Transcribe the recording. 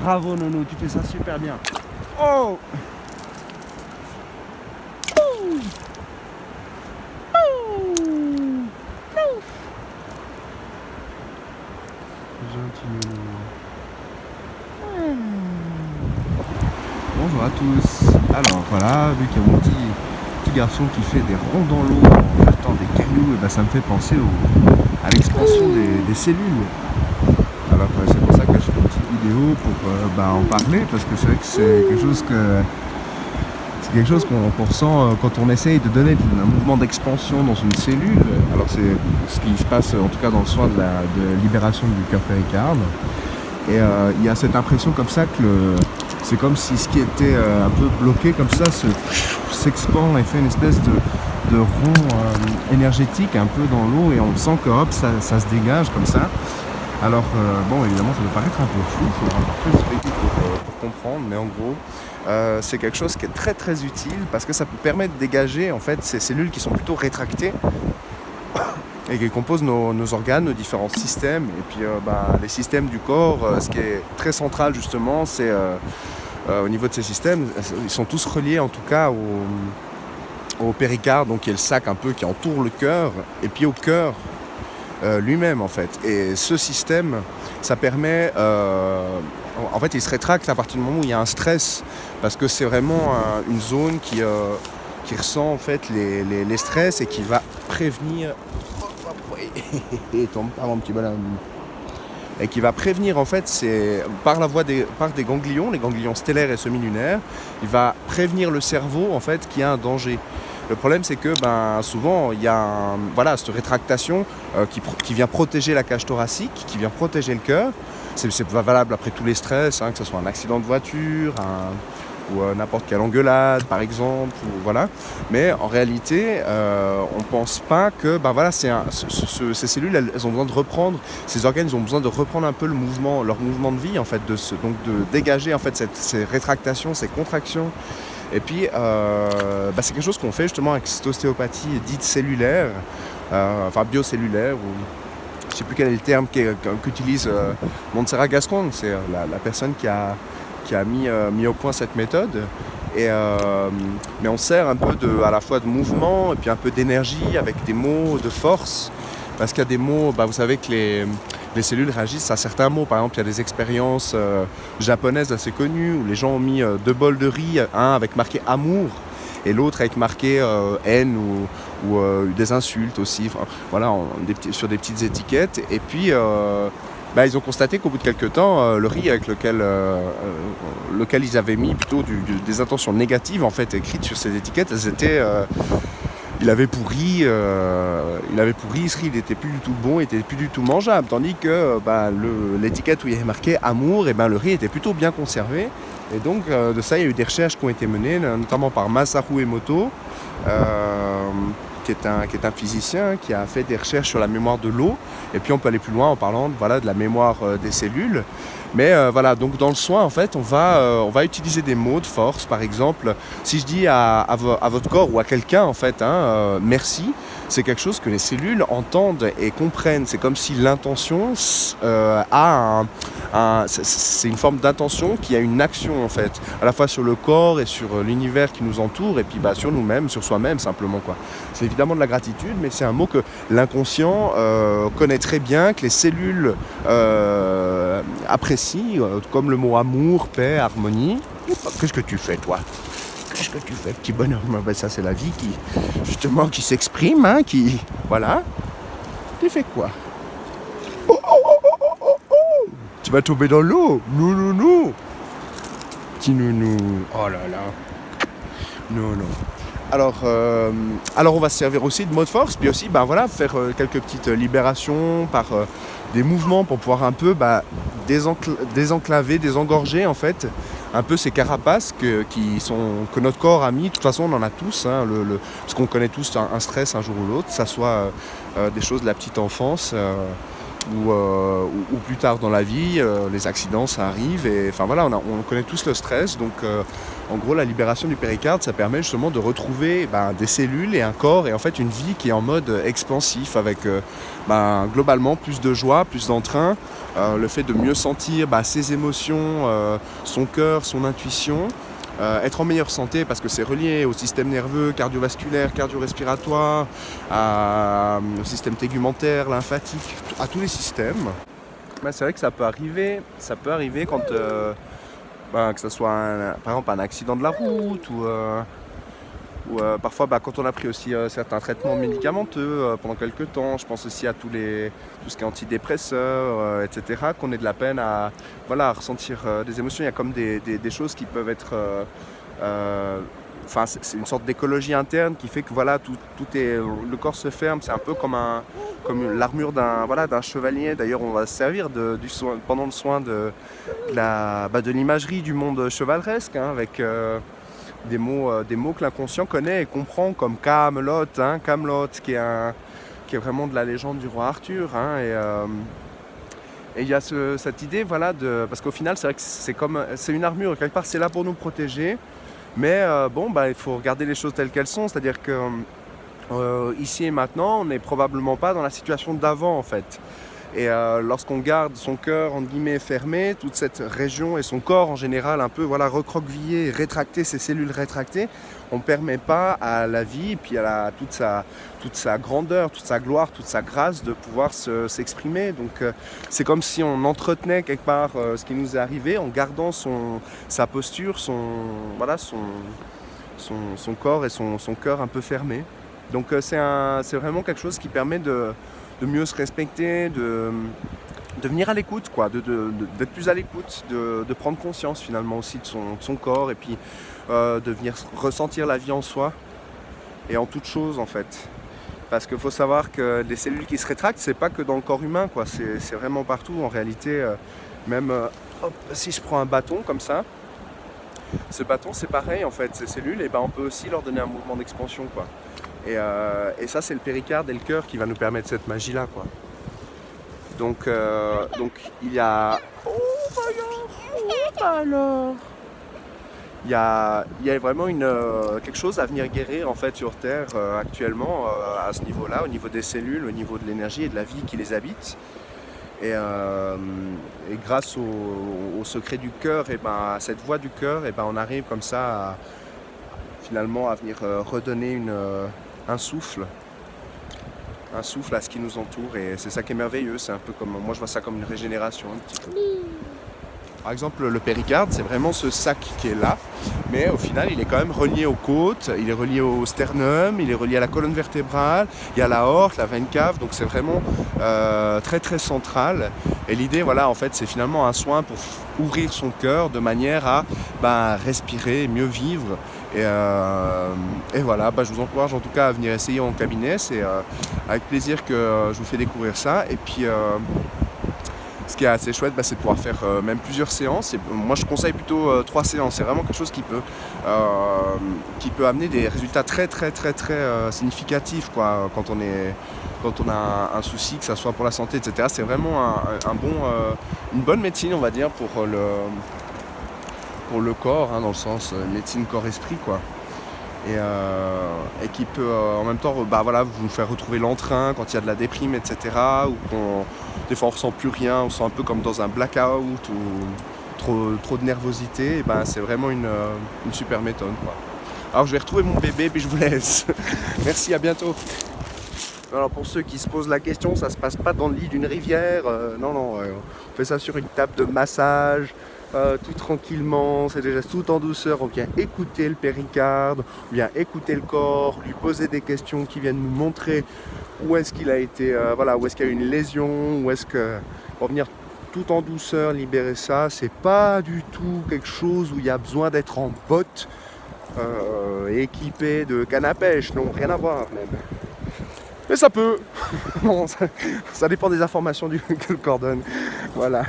Bravo Nono, tu fais ça super bien. Oh. Gentil Bonjour à tous. Alors voilà, vu qu'il y a mon petit, petit garçon qui fait des ronds dans l'eau en jetant des cailloux, et ben, ça me fait penser au- à l'expansion des, des cellules. Alors euh, c'est pour ça que je fais une petite vidéo pour euh, bah, en parler parce que c'est vrai que c'est quelque chose que c'est quelque chose qu'on ressent euh, quand on essaye de donner un mouvement d'expansion dans une cellule. Alors c'est ce qui se passe en tout cas dans le soin de la de libération du cœur péricarde. Et euh, il y a cette impression comme ça que le- c'est comme si ce qui était euh, un peu bloqué comme ça se- s'expand et fait une espèce de, de rond euh, énergétique un peu dans l'eau et on sent que hop, ça, se dégage comme ça. Alors euh, bon évidemment ça peut paraître un peu flou, il faudra encore plus expliquer pour, comprendre, mais en gros c'est quelque chose qui est très très utile parce que ça peut permettre de dégager en fait ces cellules qui sont plutôt rétractées et qui composent nos, organes, nos différents systèmes. Et puis euh, bah, les systèmes du corps, euh, ce qui est très central justement, c'est euh, au niveau de ces systèmes, ils sont tous reliés en tout cas au, au péricarde, donc qui est le sac un peu qui entoure le cœur, et puis au cœur lui-même en fait. Et ce système, ça permet, en- fait, il se rétracte à partir du moment où il y a un stress, parce que c'est vraiment un- une zone qui, ressent en fait les stress et qui va prévenir. Et tombe pas mon petit bonhomme. Et qui va prévenir en fait, c'est par la voie des, par des ganglions, les ganglions stellaires et semi-lunaires, il va prévenir le cerveau en fait qu'il y a un danger. Le problème, c'est que ben, souvent, il y a voilà, cette rétractation euh, qui, vient protéger la cage thoracique, qui vient protéger le cœur. C'est valable après tous les stress, hein, que ce soit un accident de voiture, un- ou euh, n'importe quelle engueulade, par exemple. Ou, voilà. Mais en réalité, euh, on pense pas que ben, voilà, c'est ce- ce- ces cellules, elles, ont besoin de reprendre, ces organes, ont besoin de reprendre un peu le mouvement, leur mouvement de vie, en fait, de se- donc de dégager en fait, cette- ces rétractations, ces contractions. Et puis, euh, bah, c'est quelque chose qu'on fait justement avec cette ostéopathie dite cellulaire, euh, enfin biocellulaire, ou je sais plus quel est le terme qu'utilise euh, Montserrat Gascon, c'est la personne qui a, qui a mis, euh, mis au point cette méthode. Et, euh, mais on sert un peu de, à la fois de mouvement et puis un peu d'énergie avec des mots de force. Parce qu'il y a des mots, bah, vous savez que les, les cellules réagissent à certains mots. Par exemple, il y a des expériences euh, japonaises assez connues où les gens ont mis deux bols de riz, un avec marqué amour et l'autre avec marqué haine ou, ou, des insultes aussi, voilà, sur des petites étiquettes. Et puis, bah, ils ont constaté qu'au bout de quelques temps, euh, le riz avec lequel, euh, euh, lequel ils avaient mis plutôt des intentions négatives en fait écrites sur ces étiquettes, elles étaient il avait pourri, il avait pourri, ce riz il était plus du tout bon, il était plus du tout mangeable. Tandis que bah, l'étiquette où il y avait marqué amour, et ben, le riz était plutôt bien conservé. Et donc de ça, il y a eu des recherches qui ont été menées, notamment par Masaru Emoto, euh, qui, est un, qui est un physicien qui a fait des recherches sur la mémoire de l'eau. Et puis on peut aller plus loin en parlant voilà, de la mémoire euh, des cellules. Mais euh, voilà, donc dans le soin, en fait, on va, euh, on va utiliser des mots de force. Par exemple, si je dis à, à vo- à votre corps ou à quelqu'un, en fait, hein, merci, c'est quelque chose que les cellules entendent et comprennent. C'est comme si l'intention a un, c'est- une forme d'intention qui a une action, en fait, à la fois sur le corps et sur euh, l'univers qui nous entoure, et puis bah, sur nous-mêmes, sur soi-même, simplement. quoi. C'est évidemment de la gratitude, mais c'est un mot que l'inconscient euh, connaît très bien, que les cellules euh, apprécient, comme le mot amour, paix, harmonie. Qu'est-ce que tu fais, toi? Qu'est-ce que tu fais, petit bonhomme? Ben, Ça, c'est la vie qui, justement, qui s'exprime, hein, qui... Voilà. Tu fais quoi Oh, oh, oh, oh, oh, oh, oh Tu vas tomber dans l'eau Non, non, non Petit nounou. Oh là là. Non. Alors, euh, alors on va se servir aussi de mots de force, puis aussi ben voilà, faire euh, quelques petites libérations par euh, des mouvements pour pouvoir un peu bah, désencl- désenclaver, désengorger en fait un peu ces carapaces que, qui sont, que notre corps a mis. De toute façon, on en a tous, hein, le, le- parce qu'on connaît tous un, un stress un jour ou l'autre, ça soit euh, euh, des choses de la petite enfance. Euh, ou, plus tard dans la vie, euh, les accidents ça arrive et enfin voilà, on, on connaît tous le stress donc euh, en gros la libération du péricarde ça permet justement de retrouver ben, des cellules et un corps et en fait une vie qui est en mode expansif avec ben, globalement plus de joie, plus d'entrain, le fait de mieux sentir ben, ses émotions, son cœur, son intuition. Euh, être en meilleure santé parce que c'est relié au système nerveux, cardiovasculaire, cardio-respiratoire, au système tégumentaire, lymphatique, à tous les systèmes. c'est vrai que ça peut arriver, ça peut arriver quand euh, ben, que ce soit par exemple un accident de la route ou euh, ou euh, parfois, bah, quand on a pris aussi euh, certains traitements médicamenteux euh, pendant quelques temps, je pense aussi à tous les, tout ce qui est antidépresseurs, etc., qu'on ait de la peine à, voilà, ressentir des émotions. Il y a comme des, choses qui peuvent être... Enfin, c'est une sorte d'écologie interne qui fait que voilà, tout, tout est, le corps se ferme. C'est un peu comme, un, comme l'armure d'un voilà, chevalier. D'ailleurs, on va se servir du pendant le soin de, de bah, l'imagerie du monde chevaleresque, hein, avec des mots, euh, des mots que l'inconscient connaît et comprend, comme Camelot, hein, Camelot, qui est, un, qui est vraiment de la légende du roi Arthur. Hein, et, euh, et il y a ce, cette idée, voilà, parce qu'au final, c'est vrai que c'est comme, c'est une armure, quelque part, c'est là pour nous protéger. Mais euh, bon, bah, il faut regarder les choses telles qu'elles sont, c'est-à-dire que ici et maintenant, on n'est probablement pas dans la situation d'avant, en fait. Et euh, lorsqu'on garde son cœur en guillemets fermé, toute cette région et son corps en général un peu voilà recroquevillé, rétracté, ses cellules rétractées, on ne permet pas à la vie, et puis à toute, sa, toute sa grandeur, toute sa gloire, toute sa grâce de pouvoir s'exprimer. Donc euh, c'est comme si on entretenait quelque part euh, ce qui nous est arrivé en gardant son, sa posture, son, voilà, son, son, son corps et son, son cœur un peu fermé. Donc c'est vraiment quelque chose qui permet de de mieux se respecter, de, venir à l'écoute, quoi, d'être plus à l'écoute, de, prendre conscience finalement aussi de son, corps et puis euh, de venir ressentir la vie en soi et en toute chose en fait. Parce qu'il faut savoir que les cellules qui se rétractent, c'est pas que dans le corps humain, quoi, c'est vraiment partout en réalité. Euh, même euh, si je prends un bâton comme ça, ce bâton c'est pareil en fait, ces cellules, et ben on peut aussi leur donner un mouvement d'expansion. Euh, et, ça, c'est le péricarde et le cœur qui va nous permettre cette magie-là. quoi. Donc, euh, donc, il y a... Oh, oh alors il y, a, il y a vraiment une, euh, quelque chose à venir guérir en fait sur Terre actuellement à ce niveau-là, au niveau des cellules, au niveau de l'énergie et de la vie qui les habite. Et, grâce au, secret du cœur, et ben, à cette voix du cœur, et ben, on arrive comme ça à, finalement à venir redonner une, un souffle, un souffle à ce qui nous entoure et c'est ça qui est merveilleux, c'est un peu comme, moi je vois ça comme une régénération un petit peu. Par exemple le péricarde c'est vraiment ce sac qui est là, mais au final il est quand même relié aux côtes, il est relié au sternum, il est relié à la colonne vertébrale, il y a la horte, la veine cave, donc c'est vraiment euh, très très central. Et l'idée voilà en fait c'est finalement un soin pour ouvrir son cœur de manière à ben, respirer, mieux vivre et, euh, voilà, bah, je vous encourage en tout cas à venir essayer en cabinet. C'est euh, avec plaisir que je vous fais découvrir ça. Et puis, ce qui est assez chouette, bah, c'est de pouvoir faire même plusieurs séances. Et moi, je conseille plutôt trois séances. C'est vraiment quelque chose qui peut, qui peut amener des résultats très, très, très, très significatifs quoi, quand on est quand on a un, souci, que ce soit pour la santé, etc. C'est vraiment un, bon, une bonne médecine, on va dire, pour le, pour le corps, hein, dans le sens euh, médecine corps-esprit, quoi. Et, euh, et, qui peut euh, en même temps bah, voilà, vous faire retrouver l'entrain quand il y a de la déprime, etc. Ou qu'on, des fois on ressent plus rien, on sent un peu comme dans un blackout ou trop, trop de nervosité. Et ben, c'est vraiment une, une, super méthode. Quoi. Alors je vais retrouver mon bébé puis je vous laisse. Merci, à bientôt. Alors pour ceux qui se posent la question, ça se passe pas dans le lit d'une rivière. non, non, on fait ça sur une table de massage. Euh, tout tranquillement, c'est déjà tout en douceur, on vient écouter le péricarde, on vient écouter le corps, lui poser des questions qui viennent nous montrer où est-ce qu'il a été, euh, voilà, où est-ce qu'il y a eu une lésion, où est-ce que, pour venir tout en douceur libérer ça, c'est pas du tout quelque chose où il y a besoin d'être en botte, euh, équipé de canne à pêche, non, rien à voir même. Mais ça peut, ça, dépend des informations du, que le corps donne, voilà.